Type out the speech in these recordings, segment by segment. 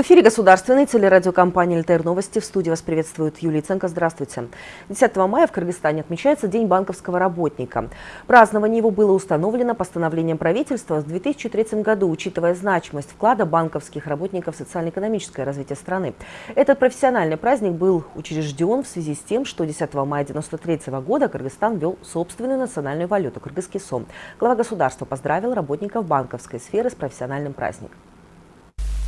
В эфире государственной телерадиокомпании «ЛТР Новости». В студии вас приветствует Юлия Ценко. Здравствуйте. 10 мая в Кыргызстане отмечается День банковского работника. Празднование его было установлено постановлением правительства в 2003 году, учитывая значимость вклада банковских работников в социально-экономическое развитие страны. Этот профессиональный праздник был учрежден в связи с тем, что 10 мая 1993 года Кыргызстан ввел собственную национальную валюту – кыргызский сом. Глава государства поздравил работников банковской сферы с профессиональным праздником.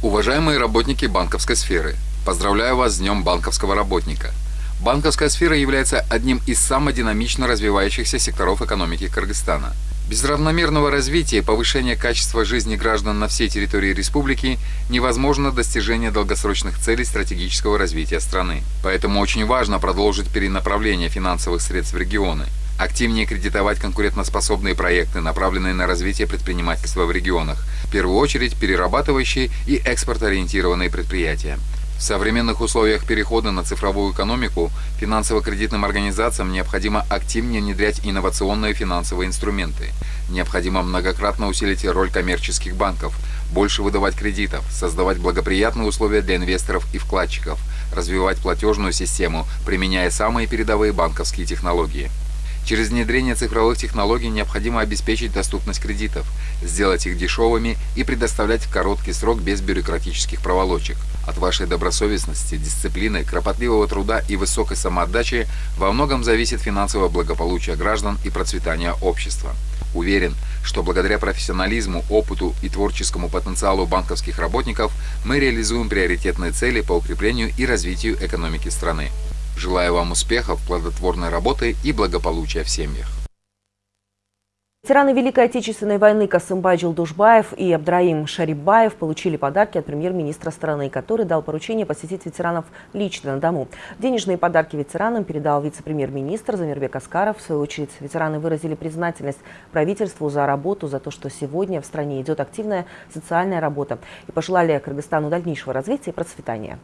Уважаемые работники банковской сферы, поздравляю вас с Днем банковского работника. Банковская сфера является одним из самых динамично развивающихся секторов экономики Кыргызстана. Без равномерного развития и повышения качества жизни граждан на всей территории республики невозможно достижение долгосрочных целей стратегического развития страны. Поэтому очень важно продолжить перенаправление финансовых средств в регионы – активнее кредитовать конкурентоспособные проекты, направленные на развитие предпринимательства в регионах, в первую очередь перерабатывающие и экспортоориентированные предприятия. В современных условиях перехода на цифровую экономику финансово-кредитным организациям необходимо активнее внедрять инновационные финансовые инструменты. Необходимо многократно усилить роль коммерческих банков, больше выдавать кредитов, создавать благоприятные условия для инвесторов и вкладчиков, развивать платежную систему, применяя самые передовые банковские технологии. Через внедрение цифровых технологий необходимо обеспечить доступность кредитов, сделать их дешевыми и предоставлять в короткий срок без бюрократических проволочек. От вашей добросовестности, дисциплины, кропотливого труда и высокой самоотдачи во многом зависит финансовое благополучие граждан и процветание общества. Уверен, что благодаря профессионализму, опыту и творческому потенциалу банковских работников мы реализуем приоритетные цели по укреплению и развитию экономики страны. Желаю вам успехов, плодотворной работы и благополучия в семьях. Ветераны Великой Отечественной войны Касымбай Джилдушбаев и Абдраим Шарибаев получили подарки от премьер-министра страны, который дал поручение посетить ветеранов лично на дому. Денежные подарки ветеранам передал вице-премьер-министр Замирбек Аскаров. В свою очередь, ветераны выразили признательность правительству за работу, за то, что сегодня в стране идет активная социальная работа и пожелали Кыргызстану дальнейшего развития и процветания.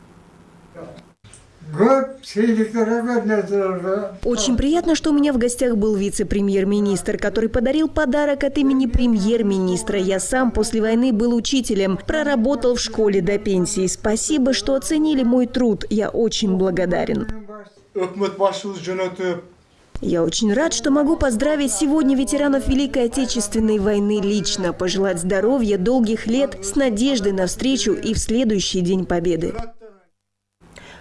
Очень приятно, что у меня в гостях был вице-премьер-министр, который подарил подарок от имени премьер-министра. Я сам после войны был учителем, проработал в школе до пенсии. Спасибо, что оценили мой труд. Я очень благодарен. Я очень рад, что могу поздравить сегодня ветеранов Великой Отечественной войны лично, пожелать здоровья, долгих лет, с надеждой на встречу и в следующий День Победы.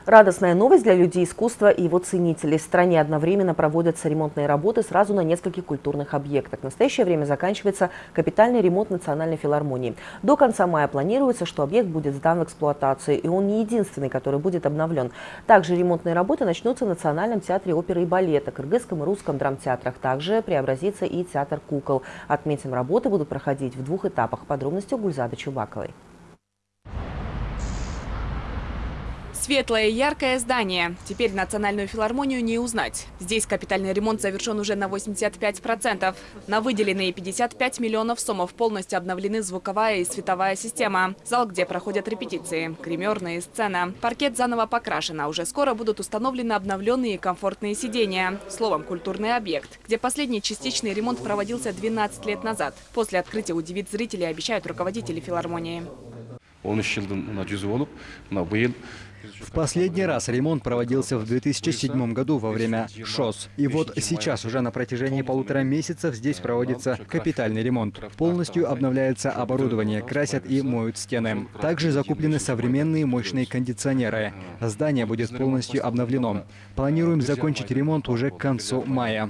Радостная новость для людей искусства и его ценителей. В стране одновременно проводятся ремонтные работы сразу на нескольких культурных объектах. В настоящее время заканчивается капитальный ремонт Национальной филармонии. До конца мая планируется, что объект будет сдан в эксплуатацию, и он не единственный, который будет обновлен. Также ремонтные работы начнутся в Национальном театре оперы и балета, Кыргызском и Русском драмтеатрах. Также преобразится и театр кукол. Отметим, работы будут проходить в двух этапах. Подробности у Гульзады Чубаковой. Светлое и яркое здание. Теперь национальную филармонию не узнать. Здесь капитальный ремонт завершен уже на 85%. На выделенные 55 миллионов сомов полностью обновлены звуковая и световая система. Зал, где проходят репетиции, гримерные сцена. Паркет заново покрашен, а уже скоро будут установлены обновленные и комфортные сидения. Словом, культурный объект, где последний частичный ремонт проводился 12 лет назад. После открытия удивит зрителей, обещают руководители филармонии. 13 жылдың мына жүзі болып мына биыл в последний раз ремонт проводился в 2007 году во время ШОС. И вот сейчас уже на протяжении полутора месяцев здесь проводится капитальный ремонт. Полностью обновляется оборудование, красят и моют стены. Также закуплены современные мощные кондиционеры. Здание будет полностью обновлено. Планируем закончить ремонт уже к концу мая.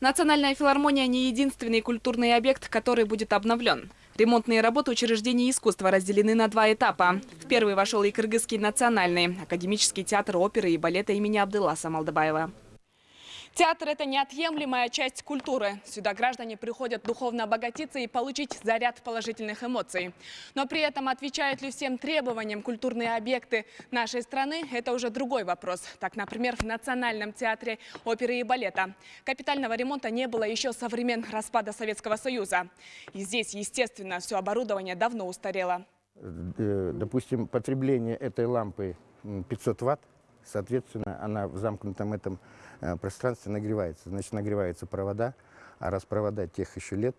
Национальная филармония не единственный культурный объект, который будет обновлен. Ремонтные работы учреждений искусства разделены на два этапа. В первый вошел и Кыргызский национальный, академический театр оперы и балета имени Абдыласа Малдабаева. Театр – это неотъемлемая часть культуры. Сюда граждане приходят духовно обогатиться и получить заряд положительных эмоций. Но при этом отвечают ли всем требованиям культурные объекты нашей страны – это уже другой вопрос. Так, например, в Национальном театре оперы и балета капитального ремонта не было еще со времен распада Советского Союза. И здесь, естественно, все оборудование давно устарело. Э, допустим, потребление этой лампы 500 ватт, соответственно, она в замкнутом этом Э, пространстве нагревается. Значит, нагреваются провода, а раз провода тех еще лет,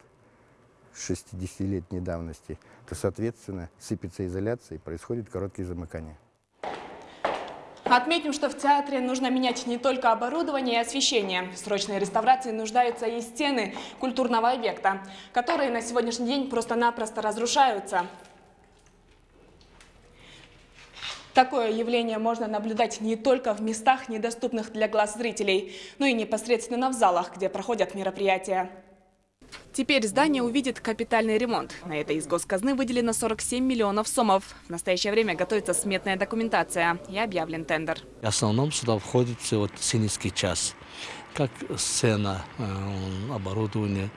60-летней давности, то, соответственно, сыпется изоляция и происходит короткие замыкания. Отметим, что в театре нужно менять не только оборудование и освещение. В срочной реставрации нуждаются и стены культурного объекта, которые на сегодняшний день просто-напросто разрушаются. Такое явление можно наблюдать не только в местах, недоступных для глаз зрителей, но и непосредственно в залах, где проходят мероприятия. Теперь здание увидит капитальный ремонт. На это из госказны выделено 47 миллионов сомов. В настоящее время готовится сметная документация и объявлен тендер. В основном сюда входит вот сценический час, как сцена, э, оборудование,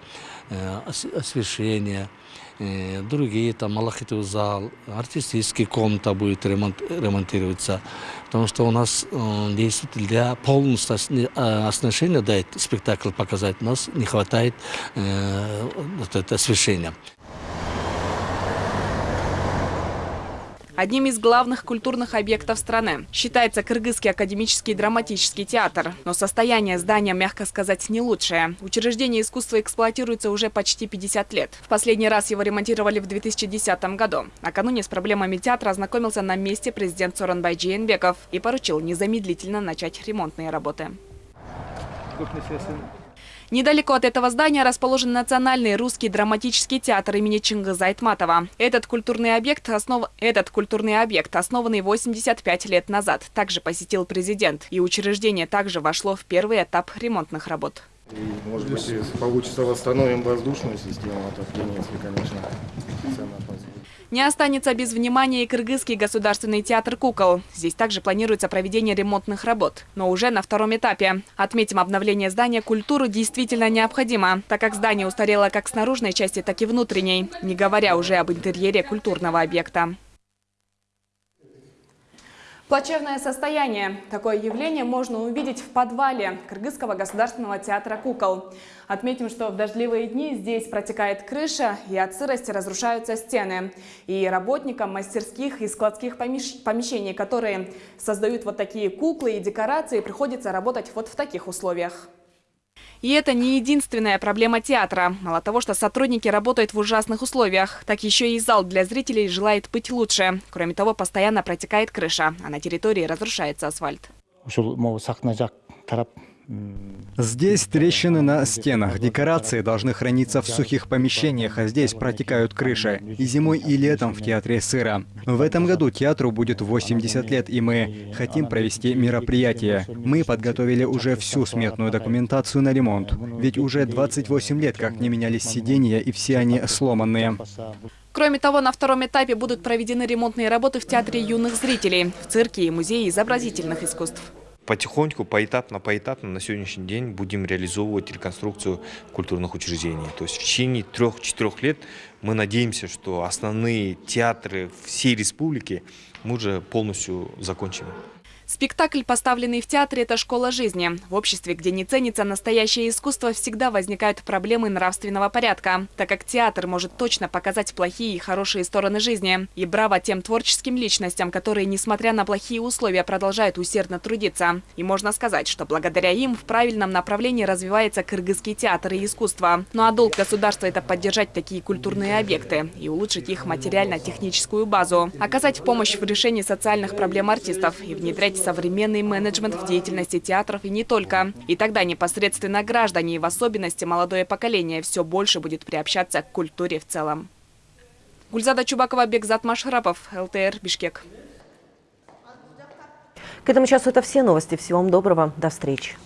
освещение, э, другие, там, малахитовый зал, артистический комната будет ремонт, ремонтироваться. Потому что у нас действительно для полностью оснащения, да, спектакль показать, у нас не хватает вот это освещения. Одним из главных культурных объектов страны. Считается Кыргызский академический драматический театр. Но состояние здания, мягко сказать, не лучшее. Учреждение искусства эксплуатируется уже почти 50 лет. В последний раз его ремонтировали в 2010 году. Накануне с проблемами театра ознакомился на месте президент Соронбай Джейнбеков и поручил незамедлительно начать ремонтные работы. Недалеко от этого здания расположен Национальный русский драматический театр имени Чингиза Айтматова. Этот культурный объект, основ... Этот культурный объект, основанный 85 лет назад, также посетил президент. И учреждение также вошло в первый этап ремонтных работ. И, может быть, получится восстановим воздушную систему отопления, если, конечно, цена. Не останется без внимания и Кыргызский государственный театр кукол. Здесь также планируется проведение ремонтных работ, но уже на втором этапе. Отметим, обновление здания культуры действительно необходимо, так как здание устарело как с наружной части, так и внутренней, не говоря уже об интерьере культурного объекта. Плачевное состояние. Такое явление можно увидеть в подвале Кыргызского государственного театра кукол. Отметим, что в дождливые дни здесь протекает крыша и от сырости разрушаются стены. И работникам мастерских и складских помещений, которые создают вот такие куклы и декорации, приходится работать вот в таких условиях. И это не единственная проблема театра. Мало того, что сотрудники работают в ужасных условиях, так еще и зал для зрителей желает быть лучше. Кроме того, постоянно протекает крыша, а на территории разрушается асфальт. Здесь трещины на стенах. Декорации должны храниться в сухих помещениях, а здесь протекают крыши. И зимой, и летом в театре сыро. В этом году театру будет 80 лет, и мы хотим провести мероприятие. Мы подготовили уже всю сметную документацию на ремонт. Ведь уже 28 лет, как не менялись сиденья, и все они сломанные. Кроме того, на втором этапе будут проведены ремонтные работы в Театре юных зрителей, в цирке и музее изобразительных искусств потихоньку, поэтапно, поэтапно на сегодняшний день будем реализовывать реконструкцию культурных учреждений. То есть в течение трех-четырех лет мы надеемся, что основные театры всей республики мы уже полностью закончим. Спектакль, поставленный в театре, это школа жизни. В обществе, где не ценится настоящее искусство, всегда возникают проблемы нравственного порядка, так как театр может точно показать плохие и хорошие стороны жизни. И браво тем творческим личностям, которые, несмотря на плохие условия, продолжают усердно трудиться. И можно сказать, что благодаря им в правильном направлении развивается кыргызский театр и искусство. Ну а долг государства – это поддержать такие культурные объекты и улучшить их материально-техническую базу, оказать помощь в решении социальных проблем артистов и внедрять современный менеджмент в деятельности театров и не только. И тогда непосредственно граждане и в особенности молодое поколение все больше будет приобщаться к культуре в целом. Гульзада Чубакова, Бекзат Машрапов, ЛТР, Бишкек. К этому часу это все новости. Всего вам доброго. До встречи.